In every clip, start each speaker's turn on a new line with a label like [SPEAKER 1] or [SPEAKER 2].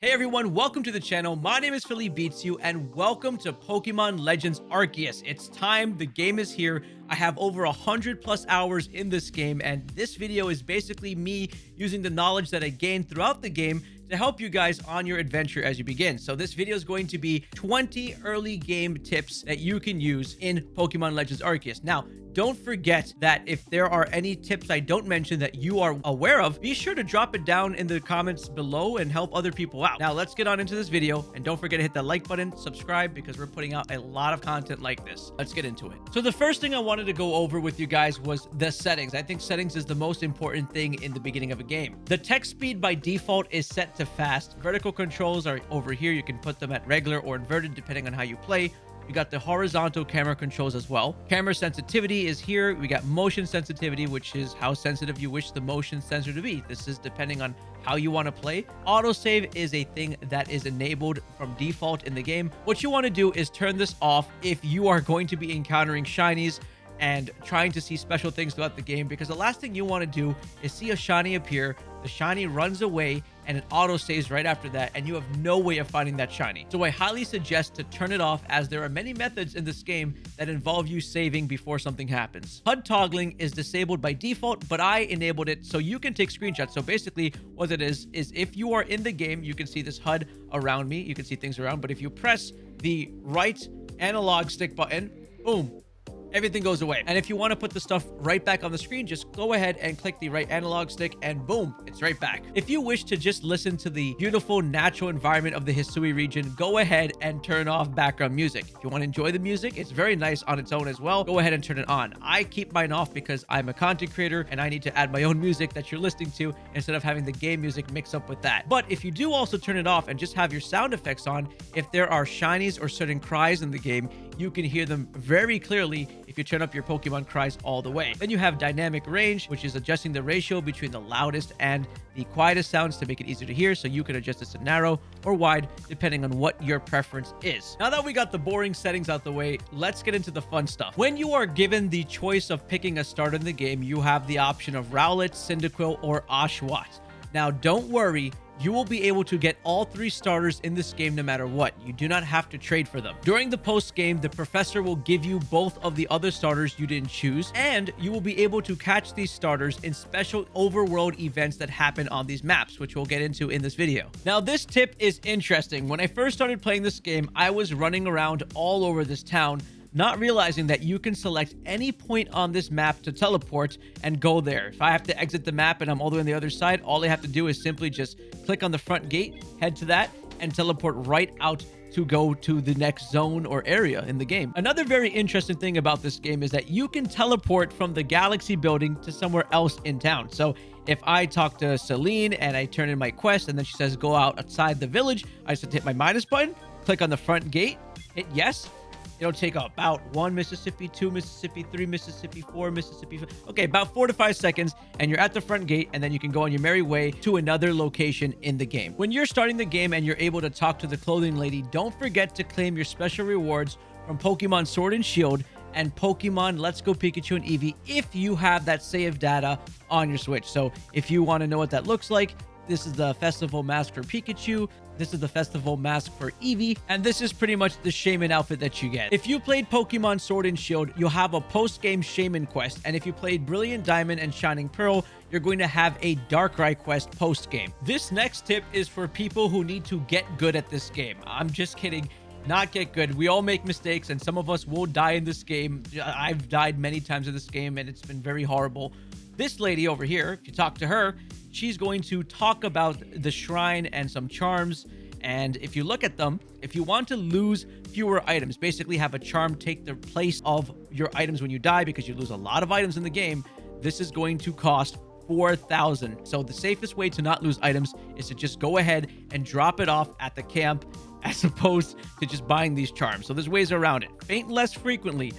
[SPEAKER 1] Hey everyone, welcome to the channel. My name is Philly Beats You, and welcome to Pokemon Legends Arceus. It's time, the game is here. I have over a hundred plus hours in this game, and this video is basically me using the knowledge that I gained throughout the game to help you guys on your adventure as you begin. So this video is going to be 20 early game tips that you can use in Pokemon Legends Arceus. Now, don't forget that if there are any tips I don't mention that you are aware of, be sure to drop it down in the comments below and help other people out. Now, let's get on into this video and don't forget to hit that like button, subscribe, because we're putting out a lot of content like this. Let's get into it. So the first thing I wanted to go over with you guys was the settings. I think settings is the most important thing in the beginning of a game. The text speed by default is set to fast. Vertical controls are over here. You can put them at regular or inverted depending on how you play. We got the horizontal camera controls as well. Camera sensitivity is here. We got motion sensitivity, which is how sensitive you wish the motion sensor to be. This is depending on how you want to play. Autosave is a thing that is enabled from default in the game. What you want to do is turn this off if you are going to be encountering shinies and trying to see special things throughout the game because the last thing you want to do is see a shiny appear, the shiny runs away, and it auto saves right after that, and you have no way of finding that shiny. So I highly suggest to turn it off as there are many methods in this game that involve you saving before something happens. HUD toggling is disabled by default, but I enabled it so you can take screenshots. So basically what it is, is if you are in the game, you can see this HUD around me, you can see things around, but if you press the right analog stick button, boom, everything goes away. And if you want to put the stuff right back on the screen, just go ahead and click the right analog stick and boom, it's right back. If you wish to just listen to the beautiful natural environment of the Hisui region, go ahead and turn off background music. If you want to enjoy the music, it's very nice on its own as well. Go ahead and turn it on. I keep mine off because I'm a content creator and I need to add my own music that you're listening to instead of having the game music mix up with that. But if you do also turn it off and just have your sound effects on, if there are shinies or certain cries in the game, you can hear them very clearly if you turn up your Pokemon cries all the way. Then you have dynamic range, which is adjusting the ratio between the loudest and the quietest sounds to make it easier to hear. So you can adjust this to narrow or wide, depending on what your preference is. Now that we got the boring settings out the way, let's get into the fun stuff. When you are given the choice of picking a start in the game, you have the option of Rowlet, Cyndaquil, or Oshawott. Now, don't worry, you will be able to get all three starters in this game no matter what. You do not have to trade for them. During the post game, the professor will give you both of the other starters you didn't choose, and you will be able to catch these starters in special overworld events that happen on these maps, which we'll get into in this video. Now, this tip is interesting. When I first started playing this game, I was running around all over this town not realizing that you can select any point on this map to teleport and go there. If I have to exit the map and I'm all the way on the other side, all I have to do is simply just click on the front gate, head to that, and teleport right out to go to the next zone or area in the game. Another very interesting thing about this game is that you can teleport from the galaxy building to somewhere else in town. So if I talk to Cyllene and I turn in my quest and then she says go out outside the village, I just hit my minus button, click on the front gate, hit yes, It'll take about one Mississippi, two Mississippi, three Mississippi, four Mississippi. Okay, about four to five seconds, and you're at the front gate, and then you can go on your merry way to another location in the game. When you're starting the game and you're able to talk to the clothing lady, don't forget to claim your special rewards from Pokemon Sword and Shield and Pokemon Let's Go Pikachu and Eevee if you have that save data on your Switch. So if you want to know what that looks like, this is the festival mask for Pikachu. This is the festival mask for Eevee. And this is pretty much the Shaman outfit that you get. If you played Pokemon Sword and Shield, you'll have a post-game Shaman quest. And if you played Brilliant Diamond and Shining Pearl, you're going to have a Darkrai quest post-game. This next tip is for people who need to get good at this game. I'm just kidding not get good. We all make mistakes, and some of us will die in this game. I've died many times in this game, and it's been very horrible. This lady over here, if you talk to her, she's going to talk about the shrine and some charms. And if you look at them, if you want to lose fewer items, basically have a charm take the place of your items when you die because you lose a lot of items in the game, this is going to cost 4,000. So the safest way to not lose items is to just go ahead and drop it off at the camp as opposed to just buying these charms. So there's ways around it. Faint less frequently,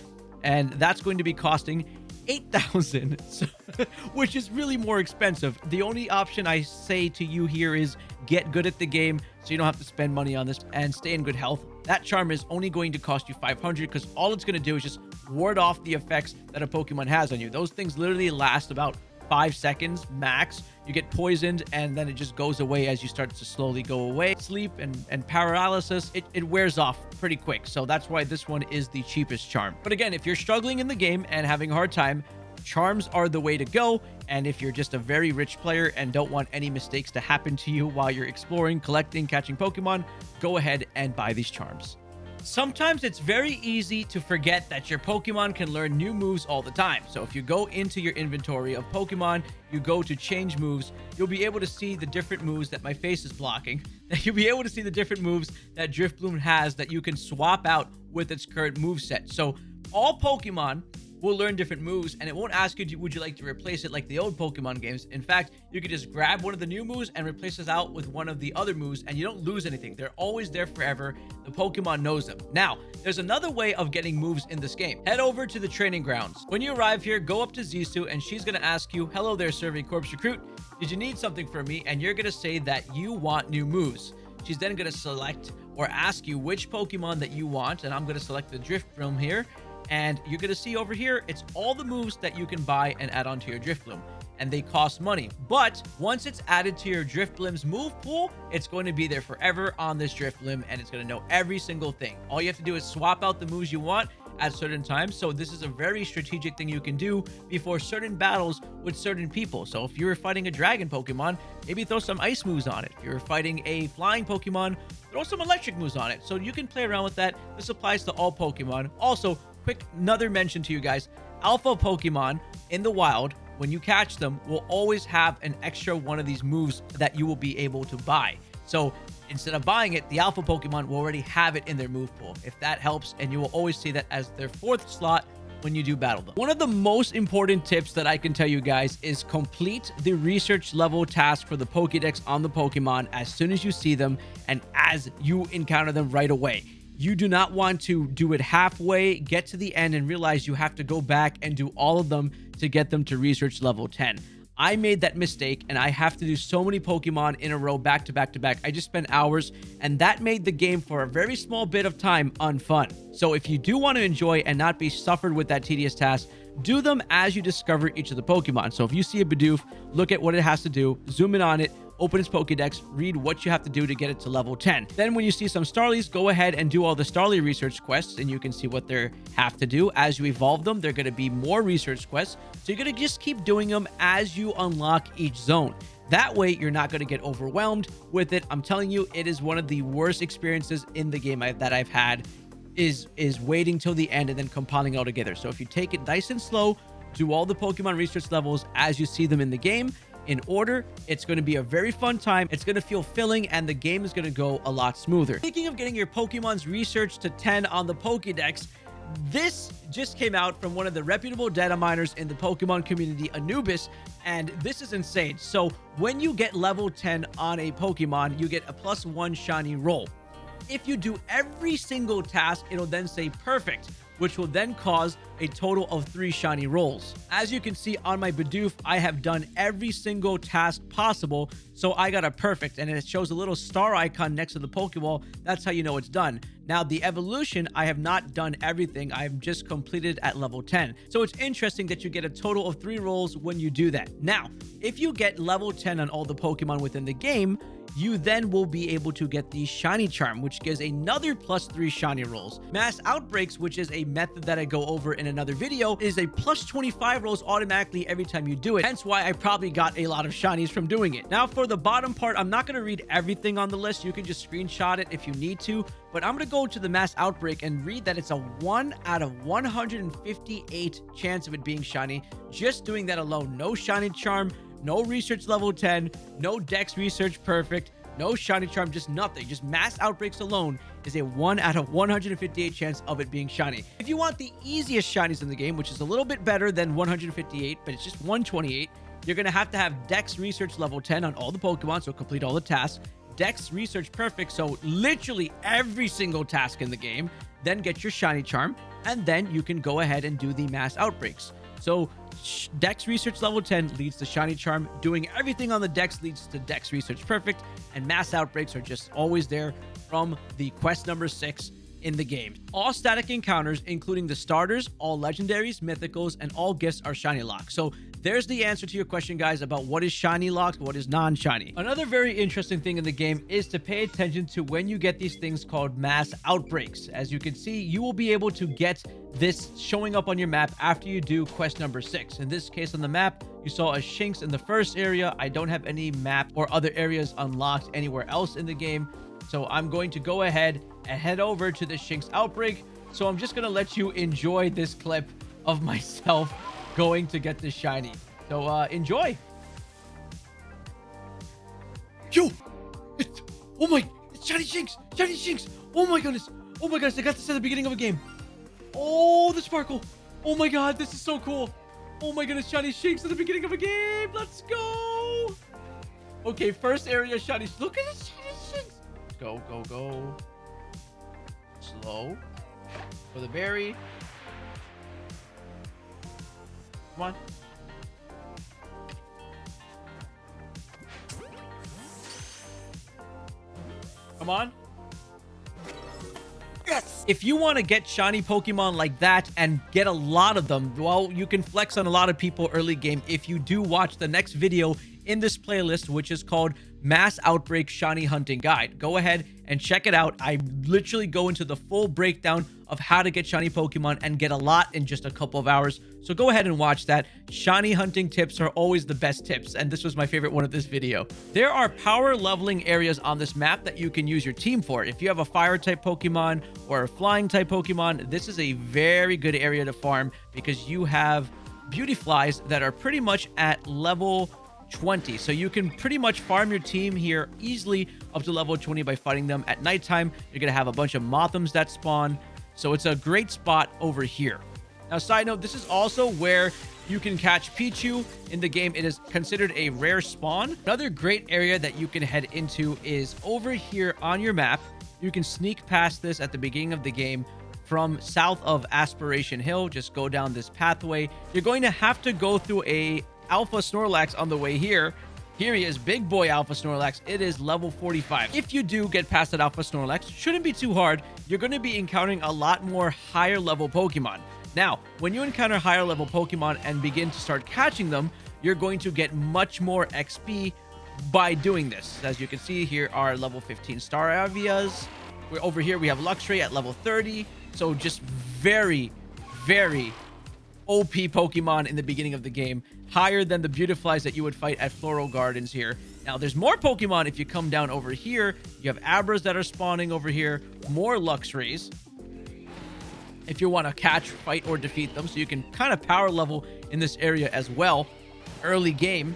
[SPEAKER 1] and that's going to be costing 8,000, which is really more expensive. The only option I say to you here is get good at the game so you don't have to spend money on this and stay in good health. That charm is only going to cost you 500 because all it's going to do is just ward off the effects that a Pokemon has on you. Those things literally last about five seconds max. You get poisoned and then it just goes away as you start to slowly go away. Sleep and, and paralysis, it, it wears off pretty quick. So that's why this one is the cheapest charm. But again, if you're struggling in the game and having a hard time, charms are the way to go. And if you're just a very rich player and don't want any mistakes to happen to you while you're exploring, collecting, catching Pokemon, go ahead and buy these charms. Sometimes it's very easy to forget that your Pokemon can learn new moves all the time. So if you go into your inventory of Pokemon, you go to change moves, you'll be able to see the different moves that my face is blocking. You'll be able to see the different moves that Drifblim has that you can swap out with its current move set. So all Pokemon will learn different moves and it won't ask you would you like to replace it like the old pokemon games? In fact you could just grab one of the new moves and replace it out with one of the other moves and you don't lose anything. They're always there forever. The pokemon knows them. Now there's another way of getting moves in this game. Head over to the training grounds. When you arrive here go up to zisu and she's going to ask you hello there serving corps recruit. Did you need something from me? And you're going to say that you want new moves. She's then going to select or ask you which pokemon that you want and i'm going to select the Drifblim here and you're going to see over here, it's all the moves that you can buy and add onto your Drifblim. And they cost money. But once it's added to your Drifblim's move pool, it's going to be there forever on this Drifblim. And it's going to know every single thing. All you have to do is swap out the moves you want at certain times. So this is a very strategic thing you can do before certain battles with certain people. So if you're fighting a dragon Pokemon, maybe throw some ice moves on it. If you're fighting a flying Pokemon, throw some electric moves on it. So you can play around with that. This applies to all Pokemon. Also, quick another mention to you guys. Alpha Pokemon in the wild, when you catch them, will always have an extra one of these moves that you will be able to buy. So instead of buying it, the alpha Pokemon will already have it in their move pool. If that helps, and you will always see that as their fourth slot when you do battle them. One of the most important tips that I can tell you guys is complete the research level task for the Pokedex on the Pokemon as soon as you see them and as you encounter them right away. You do not want to do it halfway, get to the end, and realize you have to go back and do all of them to get them to research level 10. I made that mistake and I have to do so many Pokemon in a row back to back to back. I just spent hours and that made the game for a very small bit of time unfun. So if you do want to enjoy and not be suffered with that tedious task, do them as you discover each of the Pokemon. So if you see a Bidoof, look at what it has to do, zoom in on it, open its Pokedex, read what you have to do to get it to level 10. Then when you see some Starlies, go ahead and do all the Starly research quests and you can see what they have to do. As you evolve them, they're going to be more research quests. So you're going to just keep doing them as you unlock each zone. That way, you're not going to get overwhelmed with it. I'm telling you, it is one of the worst experiences in the game that I've had is is waiting till the end and then compiling all together. So if you take it nice and slow, do all the Pokemon research levels as you see them in the game, in order. It's going to be a very fun time. It's going to feel filling and the game is going to go a lot smoother. Speaking of getting your Pokemon's research to 10 on the Pokedex, this just came out from one of the reputable data miners in the Pokemon community, Anubis, and this is insane. So when you get level 10 on a Pokemon, you get a plus one shiny roll. If you do every single task, it'll then say perfect which will then cause a total of three shiny rolls. As you can see on my Bidoof, I have done every single task possible, so I got a perfect, and it shows a little star icon next to the Pokeball. That's how you know it's done. Now, the evolution, I have not done everything. I've just completed at level 10. So it's interesting that you get a total of three rolls when you do that. Now, if you get level 10 on all the Pokemon within the game, you then will be able to get the shiny charm which gives another plus three shiny rolls. Mass outbreaks which is a method that i go over in another video is a plus 25 rolls automatically every time you do it. Hence why i probably got a lot of shinies from doing it. Now for the bottom part i'm not going to read everything on the list. You can just screenshot it if you need to but i'm going to go to the mass outbreak and read that it's a 1 out of 158 chance of it being shiny. Just doing that alone no shiny charm no research level 10, no dex research perfect, no shiny charm, just nothing. Just mass outbreaks alone is a 1 out of 158 chance of it being shiny. If you want the easiest shinies in the game, which is a little bit better than 158, but it's just 128, you're going to have to have dex research level 10 on all the Pokemon, so complete all the tasks. Dex research perfect, so literally every single task in the game. Then get your shiny charm, and then you can go ahead and do the mass outbreaks. So Dex Research level 10 leads to Shiny Charm. Doing everything on the Dex leads to Dex Research Perfect. And Mass Outbreaks are just always there from the quest number 6 in the game. All static encounters, including the starters, all legendaries, mythicals, and all gifts are shiny lock. So there's the answer to your question, guys, about what is shiny locked, what is non-shiny. Another very interesting thing in the game is to pay attention to when you get these things called mass outbreaks. As you can see, you will be able to get this showing up on your map after you do quest number six. In this case on the map, you saw a Shinx in the first area. I don't have any map or other areas unlocked anywhere else in the game. So I'm going to go ahead and head over to the Shinx outbreak. So I'm just going to let you enjoy this clip of myself going to get this shiny. So uh, enjoy. Yo! It's, oh my! It's shiny Shinx! Shiny Shinx! Oh my goodness! Oh my goodness! I got this at the beginning of a game. Oh, the sparkle! Oh my god, this is so cool! Oh my goodness, shiny Shinx at the beginning of a game! Let's go! Okay, first area shiny. Look at this shiny Shinx! Go, go, go. Slow. For the berry. Come on. Come on. Yes! If you want to get shiny Pokemon like that and get a lot of them, well, you can flex on a lot of people early game if you do watch the next video in this playlist, which is called Mass Outbreak Shiny Hunting Guide. Go ahead and check it out. I literally go into the full breakdown of how to get shiny Pokemon and get a lot in just a couple of hours. So go ahead and watch that. Shiny hunting tips are always the best tips, and this was my favorite one of this video. There are power leveling areas on this map that you can use your team for. If you have a fire type Pokemon or a flying type Pokemon, this is a very good area to farm because you have Beautiflies that are pretty much at level 20. So you can pretty much farm your team here easily up to level 20 by fighting them at nighttime. You're going to have a bunch of Mothims that spawn. So it's a great spot over here. Now, side note, this is also where you can catch Pichu in the game. It is considered a rare spawn. Another great area that you can head into is over here on your map. You can sneak past this at the beginning of the game from south of Aspiration Hill. Just go down this pathway. You're going to have to go through a Alpha Snorlax on the way here. Here he is, big boy Alpha Snorlax. It is level 45. If you do get past that Alpha Snorlax, shouldn't be too hard. You're going to be encountering a lot more higher level Pokemon. Now, when you encounter higher level Pokemon and begin to start catching them, you're going to get much more XP by doing this. As you can see, here are level 15 Staravias. We're over here, we have Luxray at level 30. So just very, very OP Pokemon in the beginning of the game, higher than the Beautiflies that you would fight at Floaro Gardens here. Now, there's more Pokemon if you come down over here. You have Abras that are spawning over here, more Luxrays. If you want to catch, fight, or defeat them, so you can kind of power level in this area as well, early game.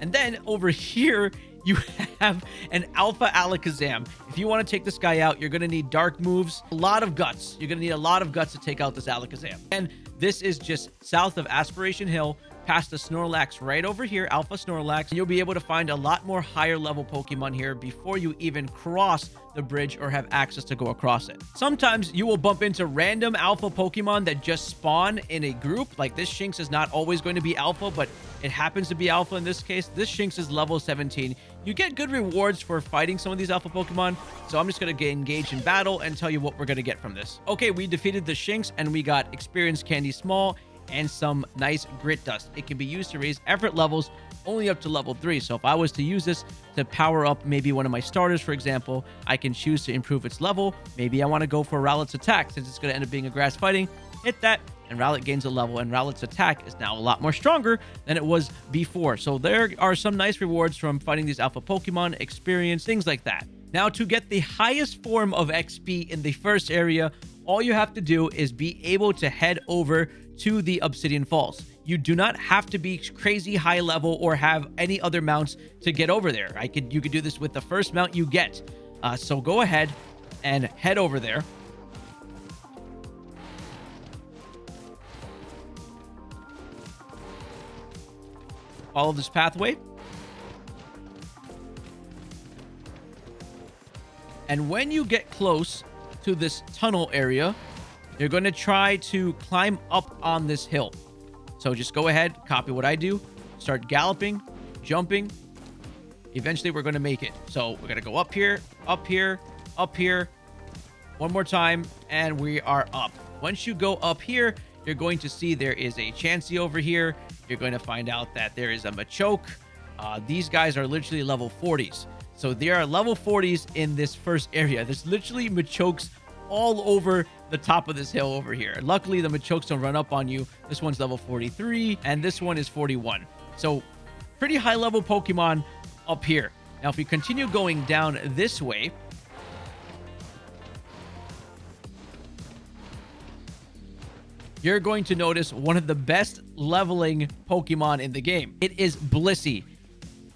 [SPEAKER 1] And then over here, you have an Alpha Alakazam. If you want to take this guy out, you're going to need dark moves, a lot of guts. You're going to need a lot of guts to take out this Alakazam. And this is just south of Aspiration Hill, past the Snorlax right over here, Alpha Snorlax. You'll be able to find a lot more higher level Pokemon here before you even cross the bridge or have access to go across it. Sometimes you will bump into random alpha Pokemon that just spawn in a group. Like this Shinx is not always going to be alpha, but it happens to be alpha in this case. This Shinx is level 17. You get good rewards for fighting some of these alpha Pokemon. So I'm just going to get engaged in battle and tell you what we're going to get from this. Okay, we defeated the Shinx and we got experience candy small and some nice grit dust. It can be used to raise effort levels only up to level 3. So if I was to use this to power up maybe one of my starters, for example, I can choose to improve its level. Maybe I want to go for Rowlet's attack since it's going to end up being a grass fighting. Hit that, and Rowlet gains a level, and Rowlet's attack is now a lot more stronger than it was before. So there are some nice rewards from fighting these alpha Pokemon, experience, things like that. Now, to get the highest form of XP in the first area, all you have to do is be able to head over to the Obsidian Falls. You do not have to be crazy high level or have any other mounts to get over there. I could you could do this with the first mount you get. Uh, so go ahead and head over there. Follow this pathway. And when you get close to this tunnel area, you're going to try to climb up on this hill. So just go ahead, copy what I do, start galloping, jumping. Eventually, we're going to make it. So we're going to go up here, up here, up here. One more time, and we are up. Once you go up here, you're going to see there is a Chansey over here. You're going to find out that there is a Machoke. Uh, these guys are literally level 40s. So there are level 40s in this first area. There's literally Machokes all over the top of this hill over here. Luckily, the Machokes don't run up on you. This one's level 43, and this one is 41. So pretty high level Pokemon up here. Now, if we continue going down this way, you're going to notice one of the best leveling Pokemon in the game. It is Blissey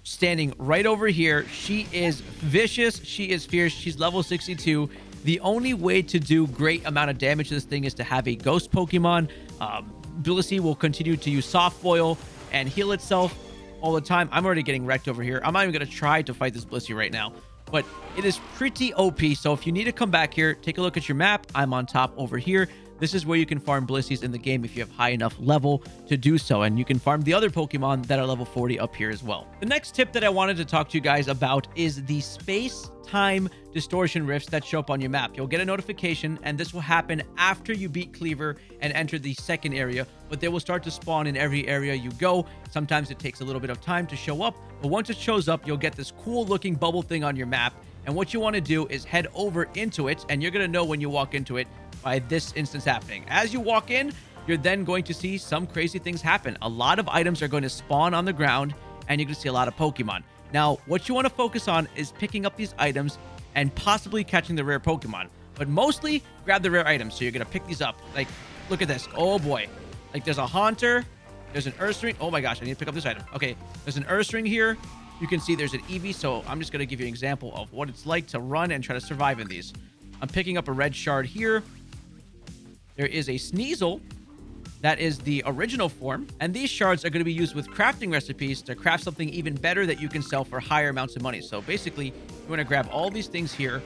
[SPEAKER 1] standing right over here. She is vicious. She is fierce. She's level 62. The only way to do great amount of damage to this thing is to have a ghost Pokemon. Um, Blissey will continue to use soft boil and heal itself all the time. I'm already getting wrecked over here. I'm not even going to try to fight this Blissey right now. But it is pretty OP. So if you need to come back here, take a look at your map. I'm on top over here. This is where you can farm Blisseys in the game if you have high enough level to do so. And you can farm the other Pokemon that are level 40 up here as well. The next tip that I wanted to talk to you guys about is the space time distortion rifts that show up on your map. You'll get a notification, and this will happen after you beat Kleavor and enter the second area, but they will start to spawn in every area you go. Sometimes it takes a little bit of time to show up, but once it shows up, you'll get this cool looking bubble thing on your map. And what you want to do is head over into it, and you're going to know when you walk into it by this instance happening. As you walk in, you're then going to see some crazy things happen. A lot of items are going to spawn on the ground, and you're going to see a lot of Pokemon. Now, what you want to focus on is picking up these items and possibly catching the rare Pokemon. But mostly, grab the rare items. So you're going to pick these up. Like, look at this. Oh, boy. Like, there's a Haunter. There's an Earth Ursaring. Oh, my gosh. I need to pick up this item. Okay. There's an Earth Ursaring here. You can see there's an Eevee. So I'm just going to give you an example of what it's like to run and try to survive in these. I'm picking up a red shard here. There is a Sneasel. That is the original form. And these shards are going to be used with crafting recipes to craft something even better that you can sell for higher amounts of money. So basically, you want to grab all these things here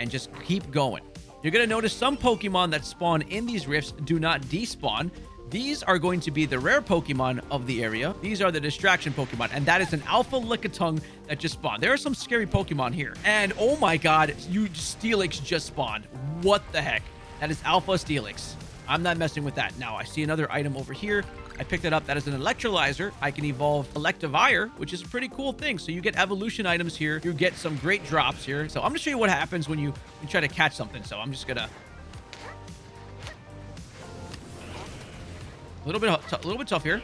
[SPEAKER 1] and just keep going. You're going to notice some Pokemon that spawn in these rifts do not despawn. These are going to be the rare Pokemon of the area. These are the distraction Pokemon, and that is an Alpha Lickitung that just spawned. There are some scary Pokemon here. And oh my god, you Steelix just spawned. What the heck? That is Alpha Steelix. I'm not messing with that. Now, I see another item over here. I picked it up. That is an Electirizer. I can evolve Electivire, which is a pretty cool thing. So you get evolution items here. You get some great drops here. So I'm going to show you what happens when you, you try to catch something. So I'm just going to... A little bit, a little bit tough here.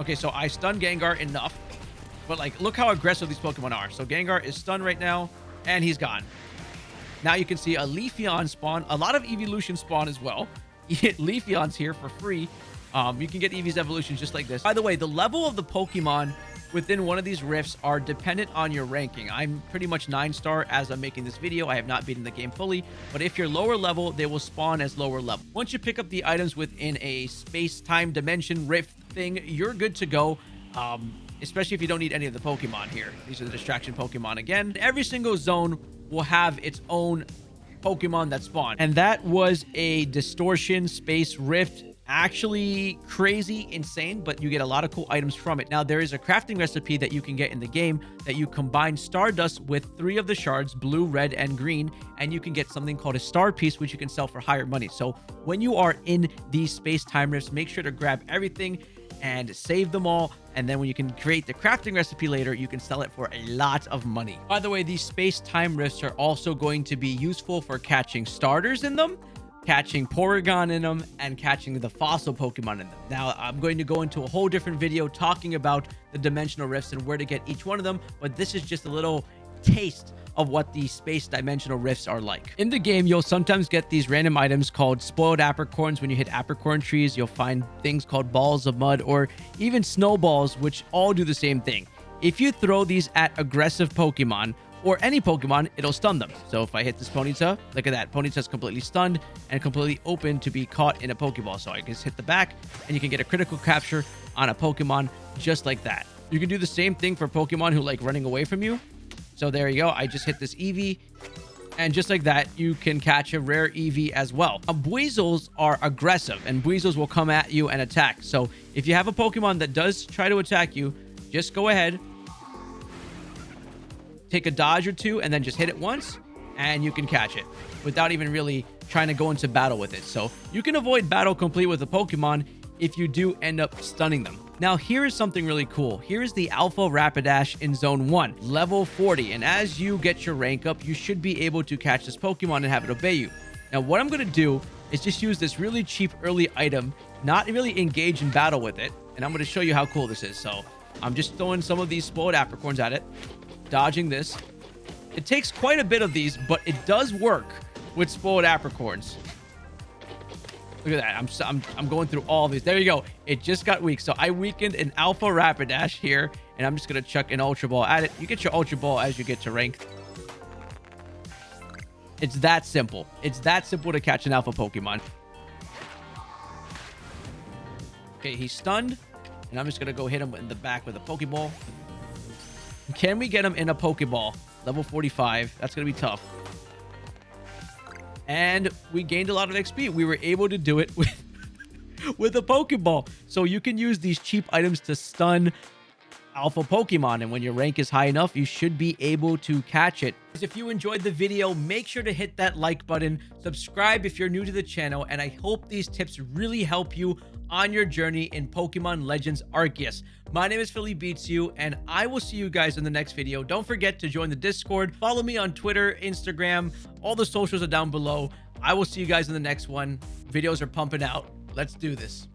[SPEAKER 1] Okay, so I stun Gengar enough. But, like, look how aggressive these Pokemon are. So Gengar is stunned right now, and he's gone. Now you can see a Leafeon spawn, a lot of evolution spawn as well. Leafeon's here for free. Um, you can get Eevee's evolutions just like this. By the way, the level of the Pokemon within one of these rifts are dependent on your ranking. I'm pretty much 9-star as I'm making this video. I have not beaten the game fully, but if you're lower level, they will spawn as lower level. Once you pick up the items within a space-time dimension rift thing, you're good to go. Um, especially if you don't need any of the Pokemon here. These are the distraction Pokemon again. Every single zone will have its own Pokemon that spawn. And that was a Distortion Space Rift. Actually crazy insane but you get a lot of cool items from it. Now there is a crafting recipe that you can get in the game that you combine stardust with three of the shards blue red and green and you can get something called a star piece which you can sell for higher money. So when you are in these space time rifts make sure to grab everything and save them all. And then when you can create the crafting recipe later, you can sell it for a lot of money. By the way, these space-time rifts are also going to be useful for catching starters in them, catching Porygon in them, and catching the fossil Pokemon in them. Now, I'm going to go into a whole different video talking about the dimensional rifts and where to get each one of them, but this is just a little taste of what these space dimensional rifts are like. In the game, you'll sometimes get these random items called spoiled apricorns. When you hit apricorn trees, you'll find things called balls of mud or even snowballs, which all do the same thing. If you throw these at aggressive Pokemon, or any Pokemon, it'll stun them. So if I hit this Ponyta, look at that. Ponyta's completely stunned and completely open to be caught in a Pokeball. So I just hit the back and you can get a critical capture on a Pokemon just like that. You can do the same thing for Pokemon who like running away from you. So there you go. I just hit this Eevee. And just like that, you can catch a rare Eevee as well. Uh, Buizels are aggressive, and Buizels will come at you and attack. So if you have a Pokemon that does try to attack you, just go ahead, take a dodge or two, and then just hit it once. and you can catch it without even really trying to go into battle with it. So you can avoid battle complete with a Pokemon if you do end up stunning them. Now, here is something really cool. Here is the Alpha Rapidash in Zone 1, level 40. And as you get your rank up, you should be able to catch this Pokemon and have it obey you. Now, what I'm going to do is just use this really cheap early item, not really engage in battle with it. And I'm going to show you how cool this is. So I'm just throwing some of these spoiled apricorns at it, dodging this. It takes quite a bit of these, but it does work with spoiled apricorns. Look at that. I'm, I'm, I'm going through all these. There you go. It just got weak. So I weakened an Alpha Rapidash here, and I'm just going to chuck an Ultra Ball at it. You get your Ultra Ball as you get to rank. It's that simple. It's that simple to catch an Alpha Pokemon. Okay, he's stunned. And I'm just going to go hit him in the back with a Pokeball. Can we get him in a Pokeball? Level 45. That's going to be tough and we gained a lot of XP. We were able to do it with with a Pokeball. So you can use these cheap items to stun alpha Pokemon. And when your rank is high enough, you should be able to catch it. If you enjoyed the video, make sure to hit that like button, subscribe if you're new to the channel, and I hope these tips really help you on your journey in Pokemon Legends Arceus. My name is Philly Beats You, and I will see you guys in the next video. Don't forget to join the Discord. Follow me on Twitter, Instagram. All the socials are down below. I will see you guys in the next one. Videos are pumping out. Let's do this.